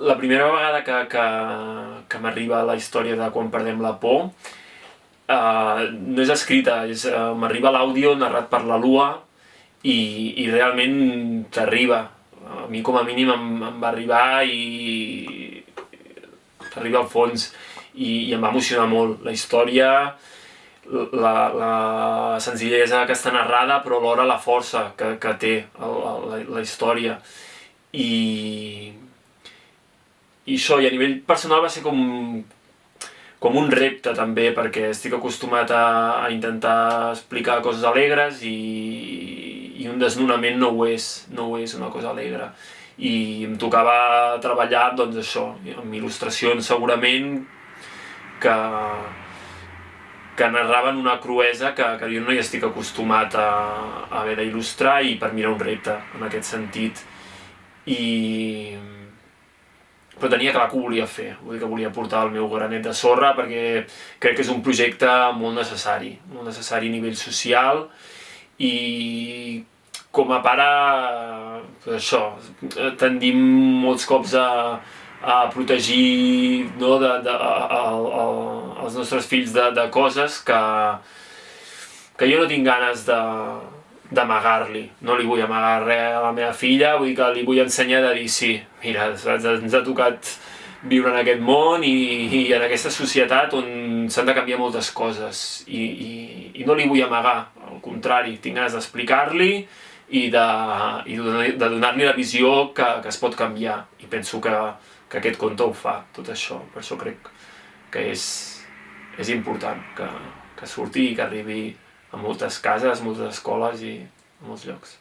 la primera vegada que, que, que m'arriba la història de quan perdem la por, uh, no és escrita, és, uh, m'arriba l'àudio narrat per la Lua i, i realment t'arriba. A mi com a mínim em, em va arribar i t'arriba al fons i, i em va emocionar molt. La història, la, la senzillesa que està narrada, però alhora la força que, que té el, la, la història. I, i això, i a nivell personal va ser com, com un repte també, perquè estic acostumat a, a intentar explicar coses alegres i, i un desnonament no ho és, no ho és una cosa alegre. I em tocava treballar, doncs això, amb il·lustracions segurament que, que narraven una cruesa que, que jo no hi estic acostumat a, a haver d'il·lustrar i per mi era un repte en aquest sentit. I, però tenia clar que ho volia fer, vull dir que volia portar el meu granet de sorra perquè crec que és un projecte molt necessari, molt necessari a nivell social i com a pare, això, tendim molts cops a, a protegir no, de, de, a, a, a, els nostres fills de, de coses que, que jo no tinc ganes de, d'amagar-li. No li vull amagar res a la meva filla, vull que li vull ensenyar de dir sí, mira, ens ha tocat viure en aquest món i, i en aquesta societat on s'han de canviar moltes coses. I, i, i no li vull amagar, al contrari, tinc ganes d'explicar-li i de, i de donar-li la visió que, que es pot canviar. I penso que, que aquest conte ho fa, tot això, per això crec que és, és important que, que surti i que arribi a moltes cases, moltes escoles i a molts llocs.